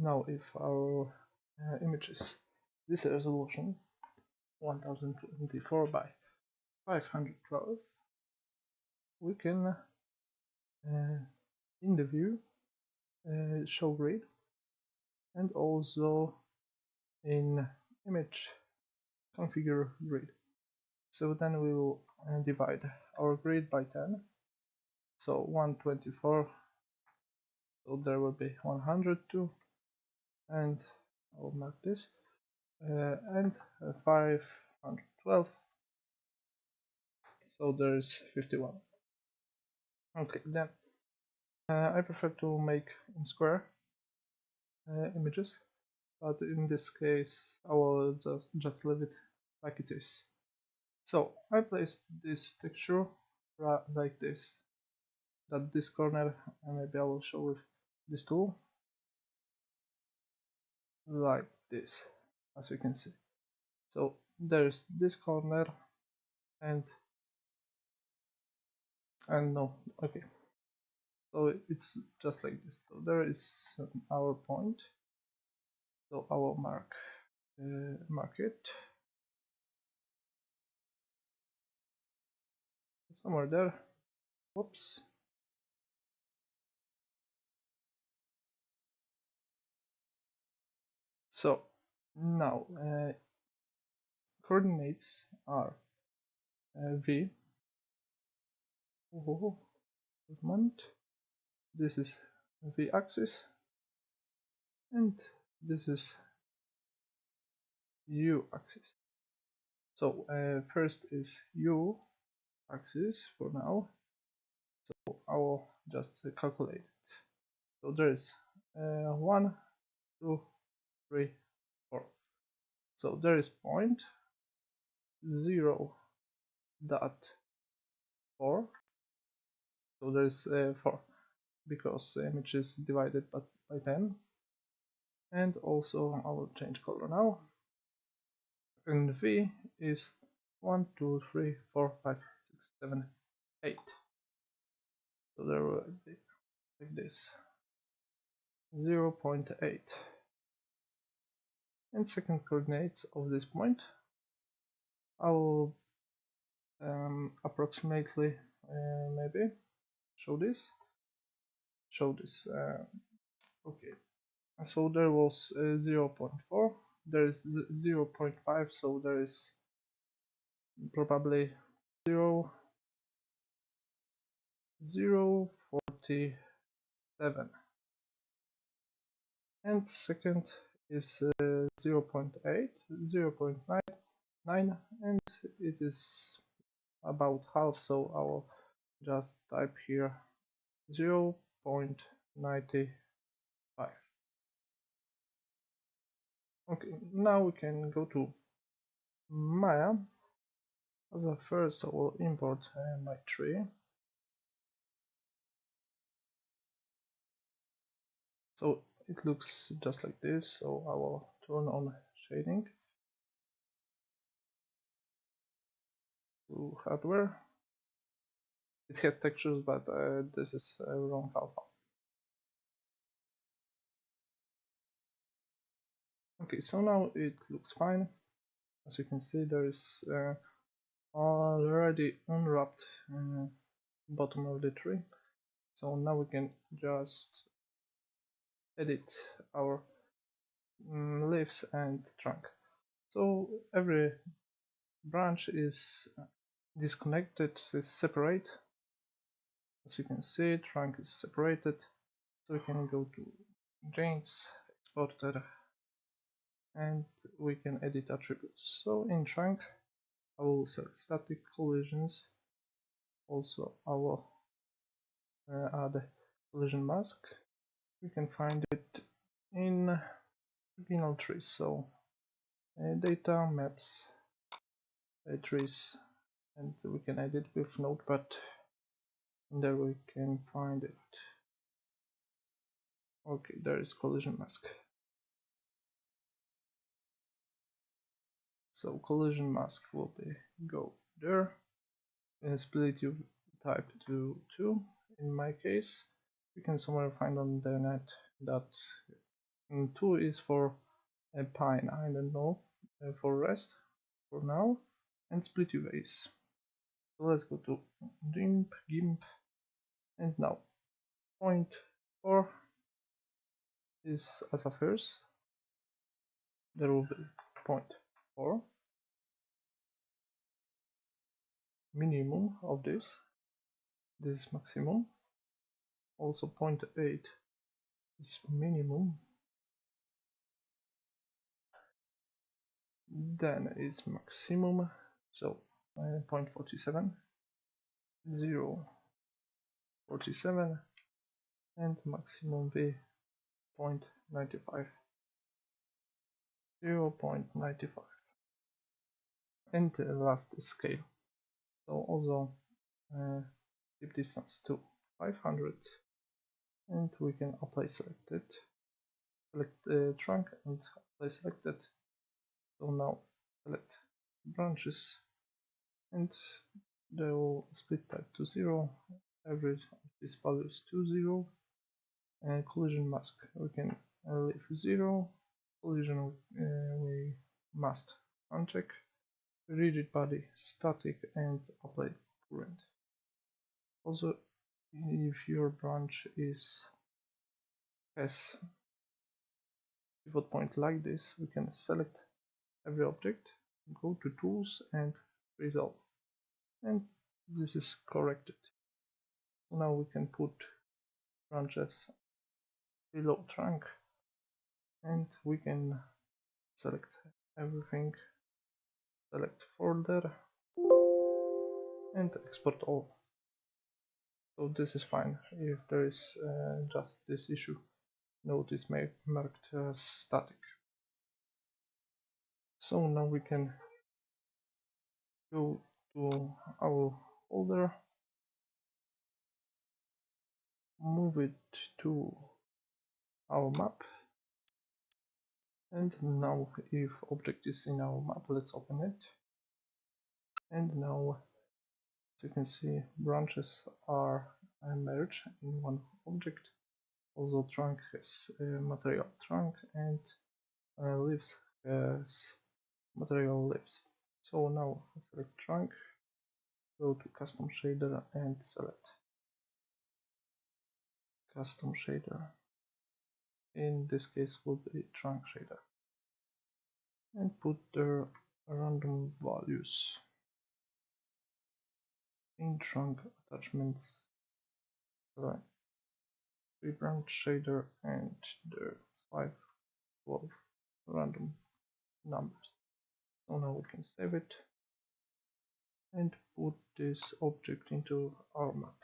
now if our uh, image is this resolution 1024 by 512 we can uh, in the view uh, show grid and also in image configure grid. So then we will uh, divide our grid by 10 so 124 so there will be 102 and I'll mark this uh, and uh, 512 so there's 51 okay then uh, I prefer to make in square uh, images but in this case I will just, just leave it like it is. So I placed this texture like this that this corner maybe I will show with this tool like this as you can see. So there's this corner and and no okay. So it's just like this. So there is our point. So will mark uh, mark it. Somewhere there. Whoops so now uh, coordinates are uh, v. Oh, movement. This is v axis. And this is u axis. So uh, first is u axis for now. So I will just calculate it. So there is uh, one two three four. So there is point zero dot four. So there is uh, four because the image is divided by, by 10 and also I will change color now. And V is 1 2 3 4 5 6 7 8 so there will be like this. 0 0.8 and second coordinates of this point. I will um, approximately uh, maybe show this. Show this uh, okay. So there was uh, 0.4 there is 0.5 so there is probably 0 0 47 and second is uh, 0 0.8 0 0.9 and it is about half so I will just type here 0 0.95 okay now we can go to Maya. As a first I will import uh, my tree. So it looks just like this so I will turn on shading. To hardware. It has textures but uh, this is a wrong alpha. Okay so now it looks fine. As you can see there is uh, already unwrapped uh, bottom of the tree. So now we can just edit our um, leaves and trunk. So every branch is disconnected is separate. As you can see trunk is separated. So we can go to GIANTS exporter and we can edit attributes. So in trunk I will select static collisions. Also I will uh, add collision mask we can find it in original trees so uh, data maps uh, trees and we can edit with notepad and there we can find it. Okay there is collision mask. So collision mask will be go there. And split you type to 2 in my case you can somewhere find on the net that 2 is for a pine, I don't know, uh, for rest for now, and split UVs. So let's go to GIMP, GIMP, and now point 4 is as a first, there will be point 4 minimum of this this is maximum also 0.8 is minimum. Then is maximum so uh, 0.47 0 47 and maximum v 0.95 0 0.95 and last scale. So also uh, keep distance to 500 and we can apply selected select the trunk and apply selected. So now select branches and they will split type to 0 average of these values to 0 and collision mask we can leave 0 collision uh, we must uncheck rigid body static and apply current. Also if your branch is has pivot point like this we can select every object go to tools and resolve. And this is corrected. Now we can put branches below trunk and we can select everything select folder and export all so this is fine. If there is uh, just this issue note is marked as static. So now we can go to our folder. Move it to our map. And now if object is in our map let's open it. And now you can see branches are merged in one object. Also trunk has material. Trunk and uh, leaves has material leaves. So now select trunk go to custom shader and select custom shader. In this case will be trunk shader. And put the random values in trunk attachments. The three branch shader and the 5 12 random numbers. So now we can save it. And put this object into our map